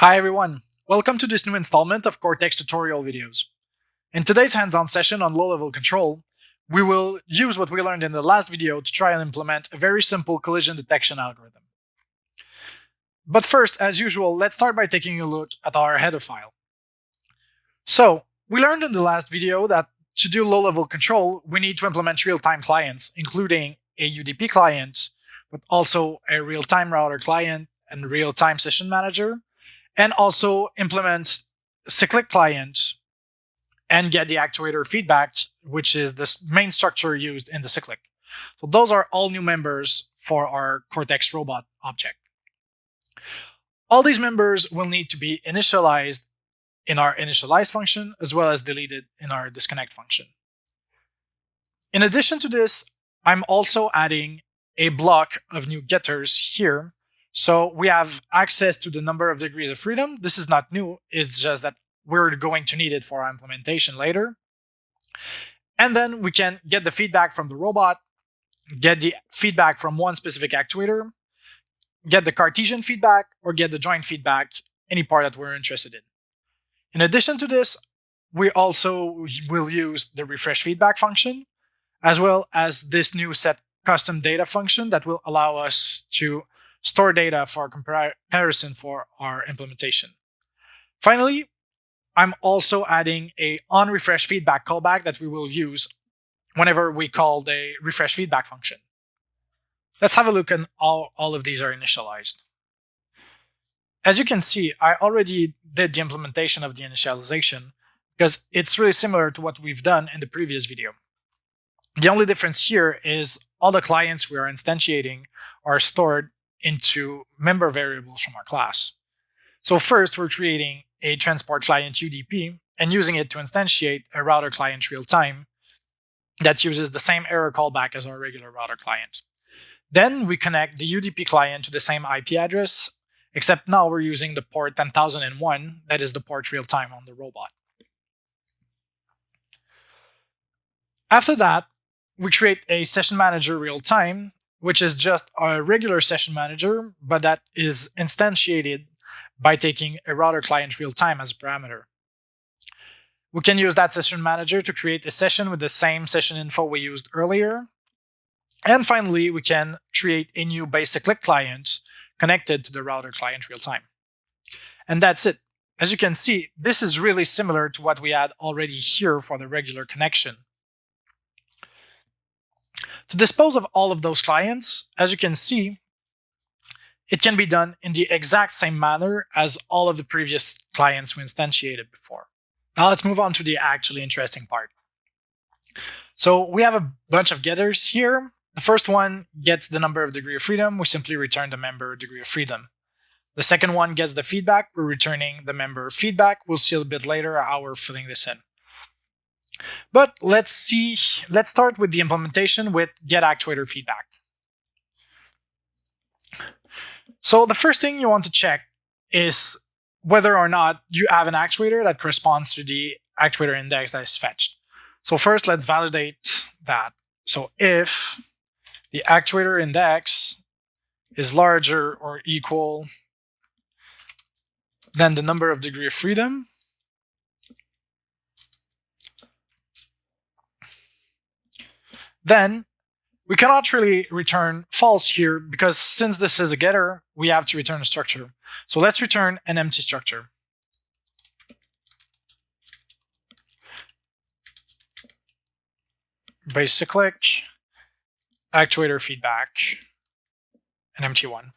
Hi everyone, welcome to this new installment of Kortex tutorial videos. In today's hands-on session on low-level control, we will use what we learned in the last video to try and implement a very simple collision detection algorithm. But first, as usual, let's start by taking a look at our header file. So, we learned in the last video that to do low-level control, we need to implement real-time clients, including a UDP client, but also a real-time router client and real-time session manager, and also implement cyclic client and get the actuator feedback, which is the main structure used in the cyclic. So those are all new members for our Kortex robot object. All these members will need to be initialized in our initialize function, as well as deleted in our disconnect function. In addition to this, I'm also adding a block of new getters here so we have access to the number of degrees of freedom. This is not new. It's just that we're going to need it for our implementation later. And then we can get the feedback from the robot, get the feedback from one specific actuator, get the Cartesian feedback, or get the joint feedback, any part that we're interested in. In addition to this, we also will use the refresh feedback function, as well as this new set custom data function that will allow us to store data for comparison for our implementation. Finally, I'm also adding a on refresh feedback callback that we will use whenever we call the refresh feedback function. Let's have a look and all, all of these are initialized. As you can see, I already did the implementation of the initialization because it's really similar to what we've done in the previous video. The only difference here is all the clients we are instantiating are stored into member variables from our class. So first, we're creating a transport client UDP and using it to instantiate a router client real time that uses the same error callback as our regular router client. Then we connect the UDP client to the same IP address, except now we're using the port 10001, that is the port real time on the robot. After that, we create a session manager real time which is just a regular session manager, but that is instantiated by taking a router client real time as a parameter. We can use that session manager to create a session with the same session info we used earlier. And finally, we can create a new base cyclic client connected to the router client real time. And that's it. As you can see, this is really similar to what we had already here for the regular connection. To dispose of all of those clients, as you can see, it can be done in the exact same manner as all of the previous clients we instantiated before. Now let's move on to the actually interesting part. So we have a bunch of getters here. The first one gets the number of degree of freedom. We simply return the member degree of freedom. The second one gets the feedback. We're returning the member feedback. We'll see a bit later how we're filling this in. But let's see, let's start with the implementation with get actuator feedback. So the first thing you want to check is whether or not you have an actuator that corresponds to the actuator index that is fetched. So first, let's validate that. So if the actuator index is larger or equal than the number of degree of freedom, Then we cannot really return false here because since this is a getter, we have to return a structure. So let's return an empty structure. Base cyclic, actuator feedback, an empty one.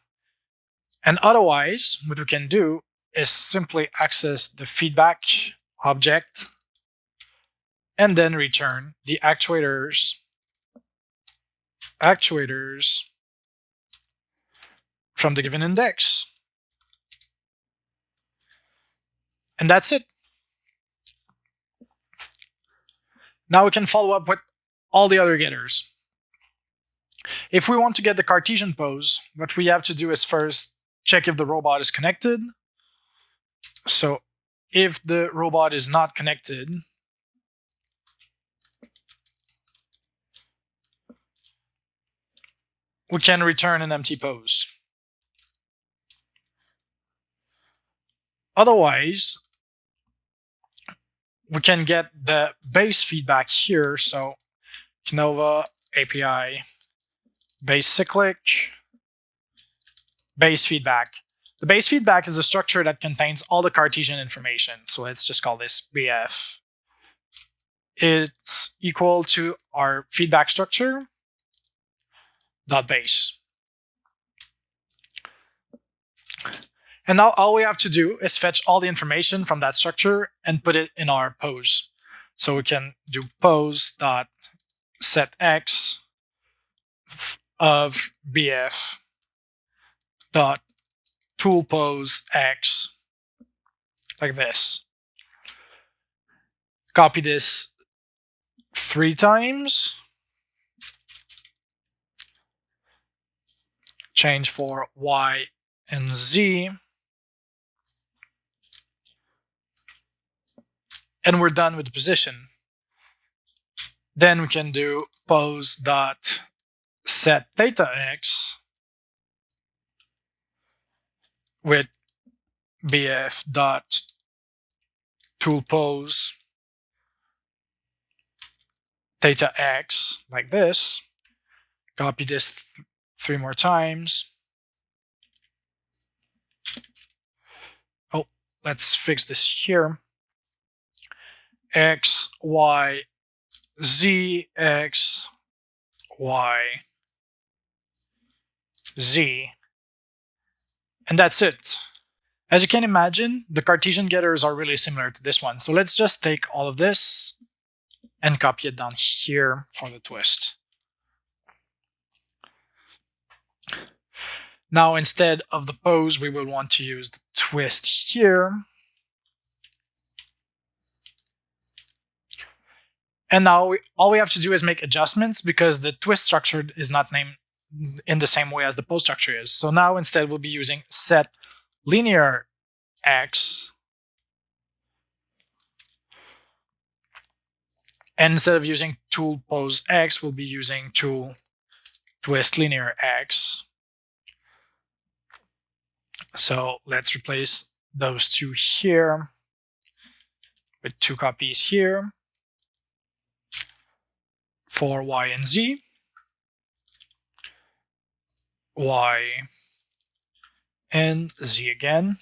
And otherwise, what we can do is simply access the feedback object and then return the actuators actuators from the given index. And that's it. Now we can follow up with all the other getters. If we want to get the Cartesian pose, what we have to do is first check if the robot is connected. So if the robot is not connected, we can return an empty pose. Otherwise, we can get the base feedback here. So Kinova API base cyclic base feedback. The base feedback is a structure that contains all the Cartesian information. So let's just call this BF. It's equal to our feedback structure dot base. And now all we have to do is fetch all the information from that structure and put it in our pose. So we can do pose dot set x of bf dot tool pose x like this. Copy this three times. Change for y and z. And we're done with the position. Then we can do pose dot set theta x with bf dot tool pose theta x like this. Copy this th three more times. Oh, let's fix this here. X, Y, Z, X, Y, Z. And that's it. As you can imagine, the Cartesian getters are really similar to this one. So let's just take all of this and copy it down here for the twist. Now, instead of the pose, we will want to use the twist here. And now we, all we have to do is make adjustments because the twist structure is not named in the same way as the pose structure is. So now instead we'll be using set linear x and instead of using tool pose x we'll be using tool twist linear x so let's replace those two here with two copies here for y and z y, and z again.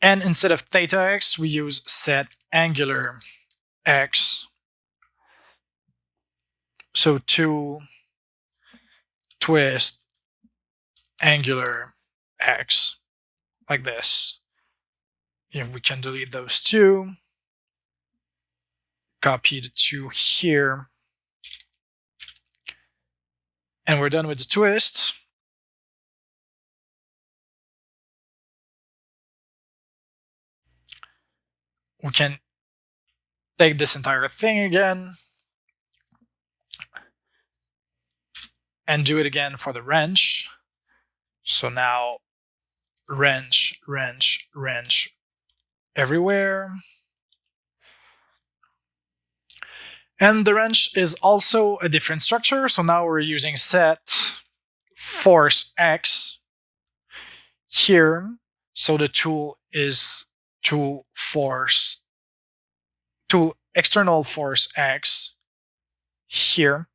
And instead of theta x, we use set angular x. So to twist angular x like this. Yeah, we can delete those two. Copy the two here. And we're done with the twist. We can take this entire thing again and do it again for the wrench. So now wrench, wrench, wrench everywhere. And the wrench is also a different structure. So now we're using set force X here. So the tool is tool force, tool external force X here.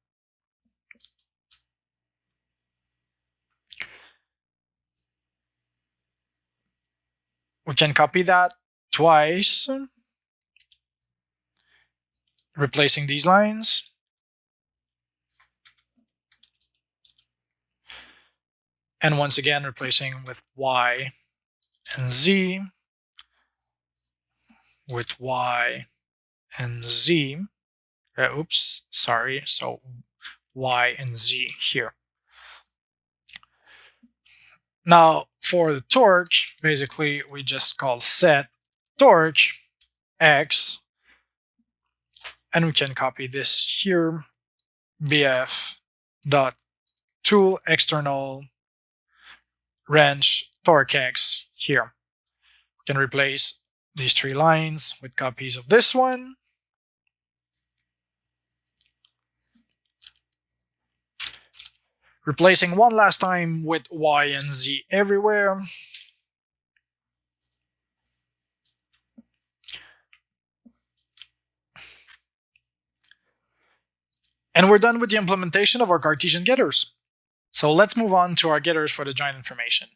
We can copy that twice replacing these lines. And once again, replacing with y and z with y and z. Uh, oops, sorry. So y and z here. Now, for the torque, basically, we just call set torque x and we can copy this here, bf dot tool external wrench torque x here. We can replace these three lines with copies of this one. Replacing one last time with Y and Z everywhere. And we're done with the implementation of our Cartesian getters. So let's move on to our getters for the joint information.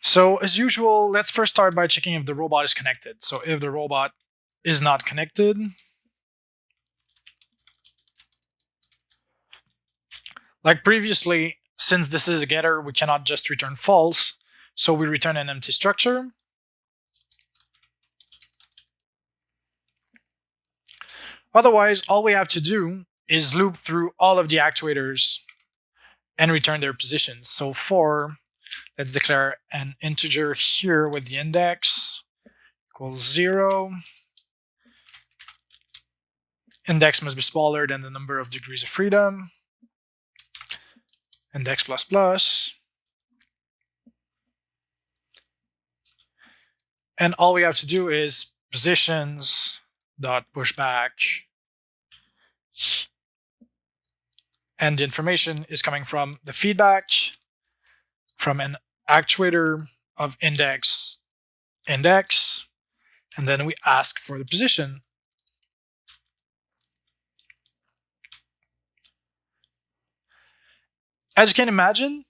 So as usual, let's first start by checking if the robot is connected. So if the robot is not connected, like previously, since this is a getter, we cannot just return false, so we return an empty structure. Otherwise, all we have to do is loop through all of the actuators and return their positions. So for Let's declare an integer here with the index equals zero. Index must be smaller than the number of degrees of freedom. Index plus plus. And all we have to do is positions dot pushback and the information is coming from the feedback from an actuator of index index, and then we ask for the position. As you can imagine,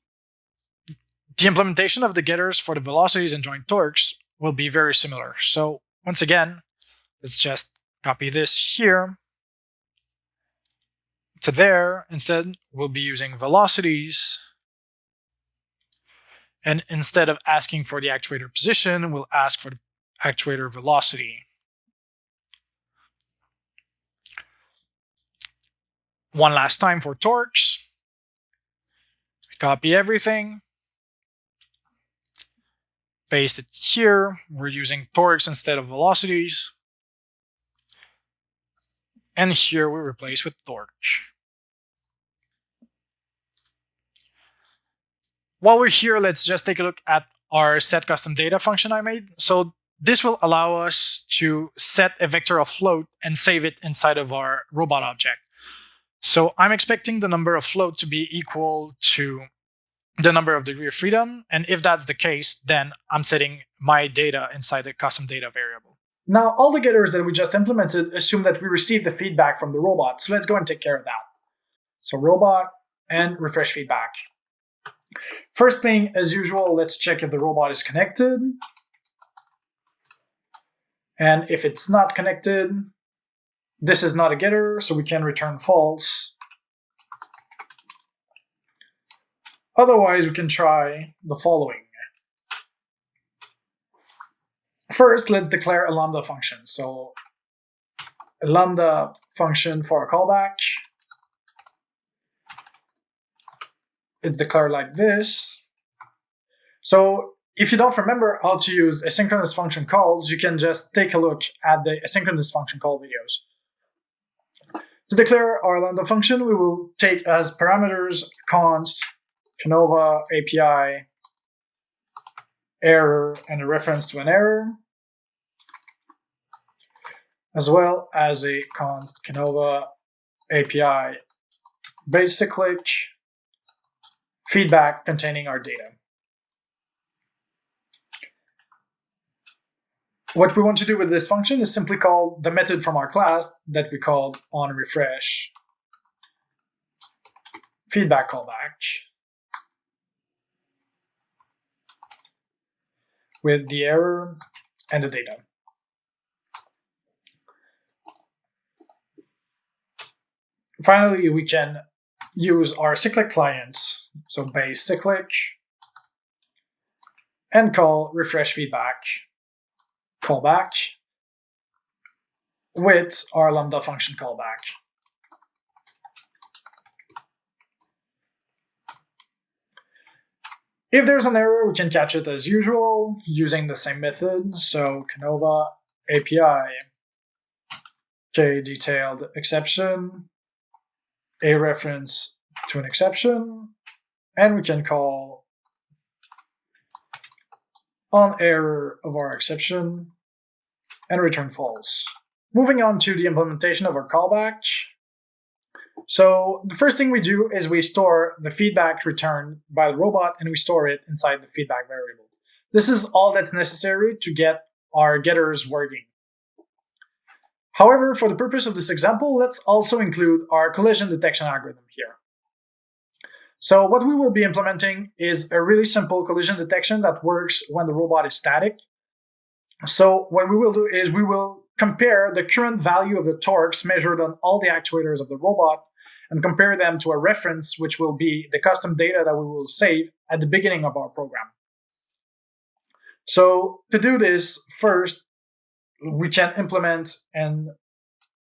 the implementation of the getters for the velocities and joint torques will be very similar. So once again, let's just copy this here to there. Instead, we'll be using velocities and instead of asking for the actuator position, we'll ask for the actuator velocity. One last time for torques. Copy everything. Paste it here. We're using torques instead of velocities. And here we replace with torque. While we're here, let's just take a look at our set custom data function I made. So this will allow us to set a vector of float and save it inside of our robot object. So I'm expecting the number of float to be equal to the number of degree of freedom. And if that's the case, then I'm setting my data inside the custom data variable. Now, all the getters that we just implemented assume that we receive the feedback from the robot. So let's go and take care of that. So robot and refresh feedback. First thing, as usual, let's check if the robot is connected. And if it's not connected, this is not a getter, so we can return false. Otherwise, we can try the following. First, let's declare a lambda function. So a lambda function for a callback. it's declared like this. So if you don't remember how to use asynchronous function calls, you can just take a look at the asynchronous function call videos. To declare our lambda function, we will take as parameters const, Kinova, API, error, and a reference to an error, as well as a const Kinova API base cyclic, feedback containing our data. What we want to do with this function is simply call the method from our class that we called on refresh feedback callback with the error and the data. Finally, we can use our cyclic client so base cyclic and call refresh feedback callback with our lambda function callback. If there's an error, we can catch it as usual using the same method. So Kinova API, k detailed exception, a reference to an exception, and we can call on error of our exception and return false. Moving on to the implementation of our callback. So the first thing we do is we store the feedback returned by the robot and we store it inside the feedback variable. This is all that's necessary to get our getters working. However, for the purpose of this example, let's also include our collision detection algorithm here. So what we will be implementing is a really simple collision detection that works when the robot is static. So what we will do is we will compare the current value of the torques measured on all the actuators of the robot and compare them to a reference, which will be the custom data that we will save at the beginning of our program. So to do this, first, we can implement an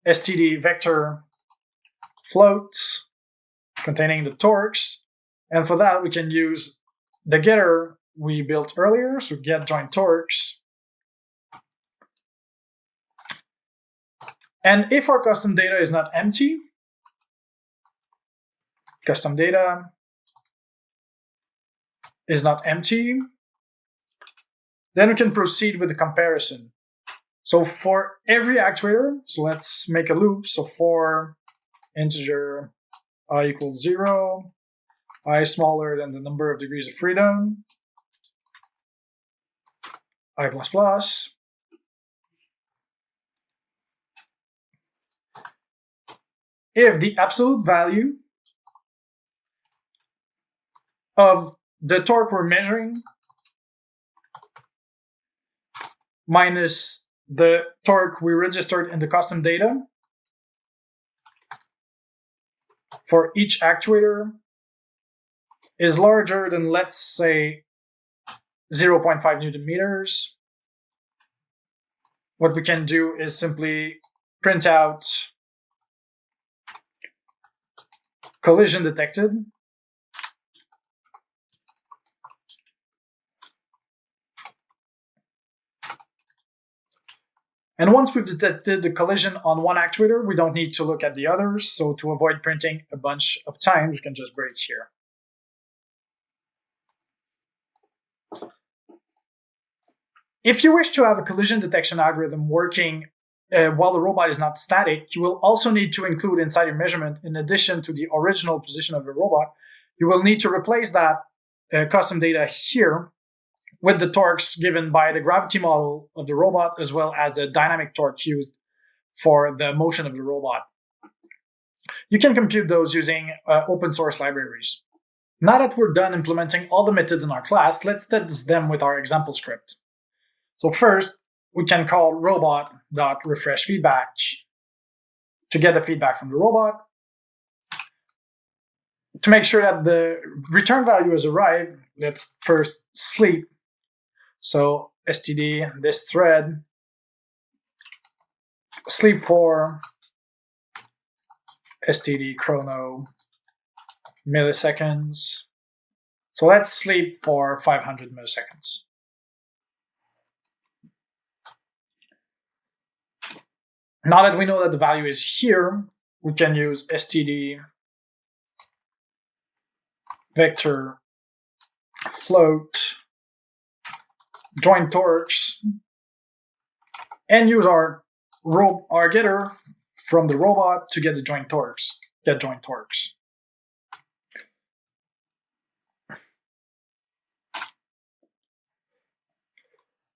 std vector float containing the torques. And for that, we can use the getter we built earlier, so get joint torques. And if our custom data is not empty, custom data is not empty, then we can proceed with the comparison. So for every actuator, so let's make a loop. So for integer i equals zero, i smaller than the number of degrees of freedom, i plus plus, if the absolute value of the torque we're measuring minus the torque we registered in the custom data for each actuator is larger than, let's say, 0.5 newton meters, what we can do is simply print out collision detected And once we've detected the collision on one actuator, we don't need to look at the others. So to avoid printing a bunch of times, we can just break here. If you wish to have a collision detection algorithm working uh, while the robot is not static, you will also need to include inside your measurement, in addition to the original position of the robot, you will need to replace that uh, custom data here with the torques given by the gravity model of the robot as well as the dynamic torque used for the motion of the robot. You can compute those using uh, open source libraries. Now that we're done implementing all the methods in our class, let's test them with our example script. So first, we can call robot.refreshFeedback to get the feedback from the robot. To make sure that the return value has arrived, let's first sleep so std this thread sleep for std chrono milliseconds. So let's sleep for 500 milliseconds. Now that we know that the value is here, we can use std vector float joint torques and use our our getter from the robot to get the joint torques, get joint torques.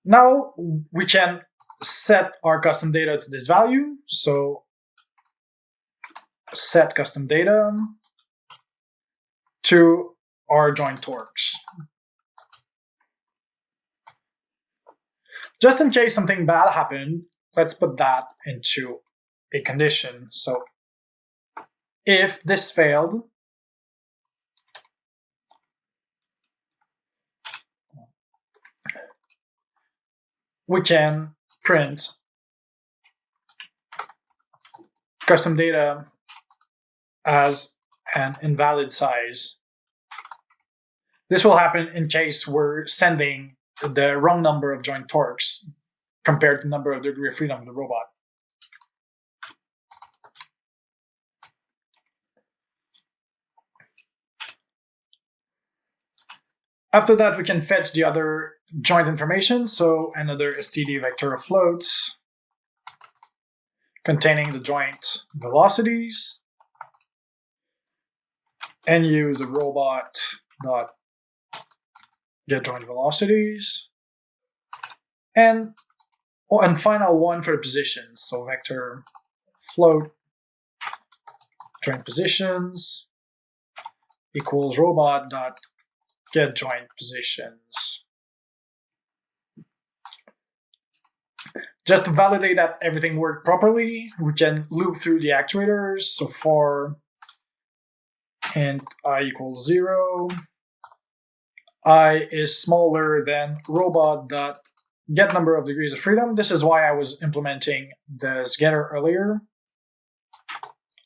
Now we can set our custom data to this value. So set custom data to our joint torques. Just in case something bad happened, let's put that into a condition. So if this failed, we can print custom data as an invalid size. This will happen in case we're sending the wrong number of joint torques compared to the number of degree of freedom of the robot. After that, we can fetch the other joint information. So another std vector of floats containing the joint velocities and use the robot dot get joint velocities. And Oh, and final one for the positions. So vector float joint positions equals robot dot get joint positions. Just to validate that everything worked properly, we can loop through the actuators. So for and i equals zero, i is smaller than robot dot get number of degrees of freedom. This is why I was implementing this getter earlier.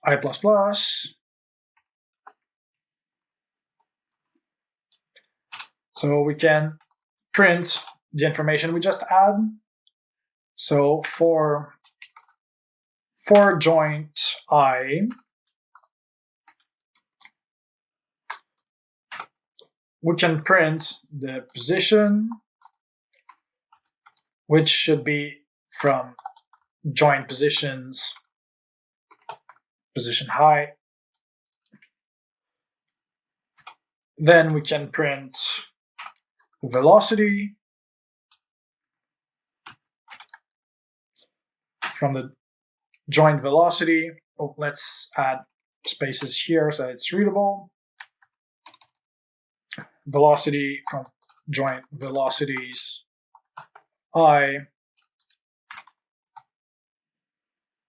i plus plus. So we can print the information we just add. So for for joint i, we can print the position, which should be from joint positions, position height. Then we can print velocity from the joint velocity. Oh, let's add spaces here so it's readable velocity from joint velocities i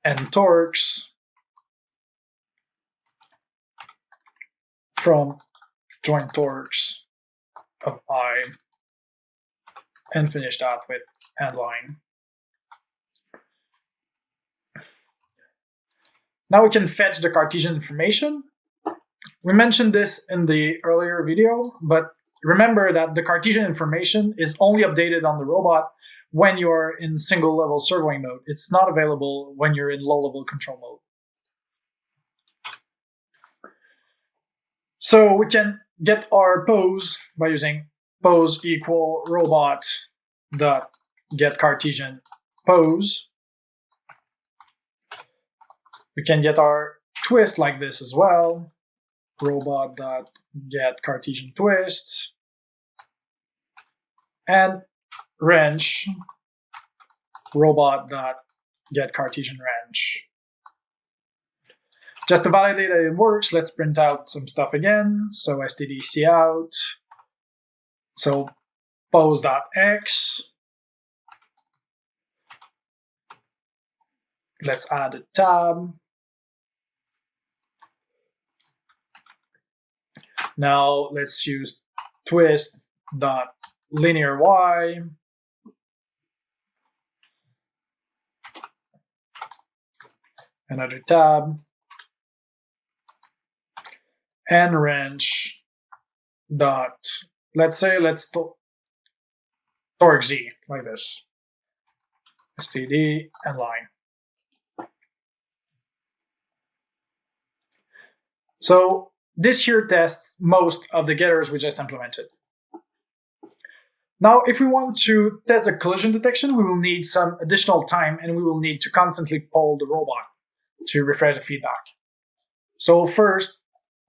and torques from joint torques of i and finish that with end line. Now we can fetch the Cartesian information we mentioned this in the earlier video, but remember that the Cartesian information is only updated on the robot when you're in single level servoing mode. It's not available when you're in low level control mode. So we can get our pose by using pose equal robot dot get Cartesian pose. We can get our twist like this as well robot dot get Cartesian twist and wrench robot dot get Cartesian wrench. Just to validate that it works, let's print out some stuff again. So std out. So pose.x. Let's add a tab. Now let's use twist dot linear y. Another tab. And wrench dot let's say let's torque z like this. Std and line. So this here tests most of the getters we just implemented. Now, if we want to test the collision detection, we will need some additional time and we will need to constantly poll the robot to refresh the feedback. So first,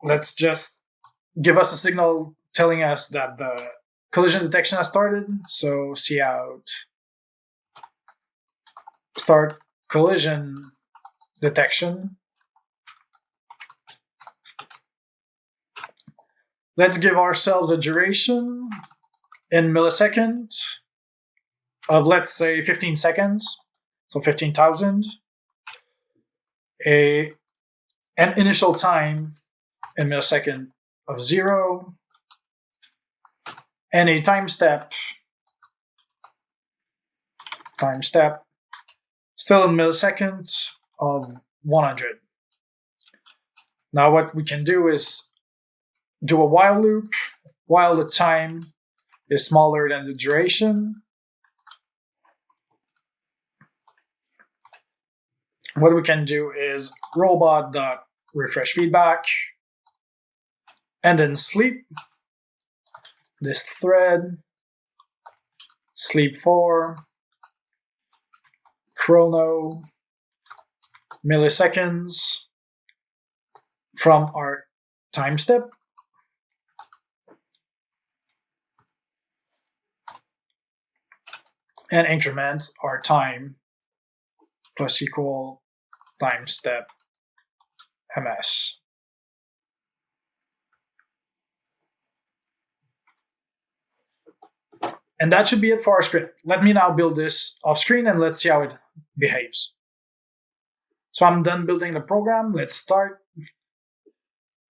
let's just give us a signal telling us that the collision detection has started. So see out start collision detection Let's give ourselves a duration in milliseconds of, let's say, 15 seconds, so 15,000. A An initial time in millisecond of zero, and a time step, time step, still in milliseconds of 100. Now what we can do is do a while loop while the time is smaller than the duration. What we can do is robot.refresh feedback and then sleep this thread sleep for chrono milliseconds from our time step and increment our time plus equal time step ms. And that should be it for our script. Let me now build this off screen and let's see how it behaves. So I'm done building the program. Let's start.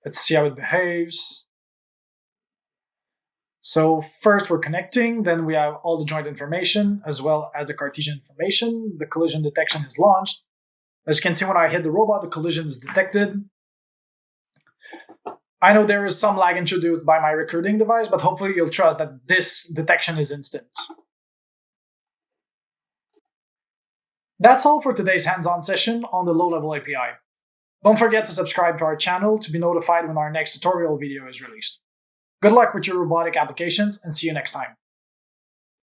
Let's see how it behaves. So first we're connecting, then we have all the joint information as well as the Cartesian information. The collision detection is launched. As you can see, when I hit the robot, the collision is detected. I know there is some lag introduced by my recording device, but hopefully you'll trust that this detection is instant. That's all for today's hands-on session on the low-level API. Don't forget to subscribe to our channel to be notified when our next tutorial video is released. Good luck with your robotic applications and see you next time.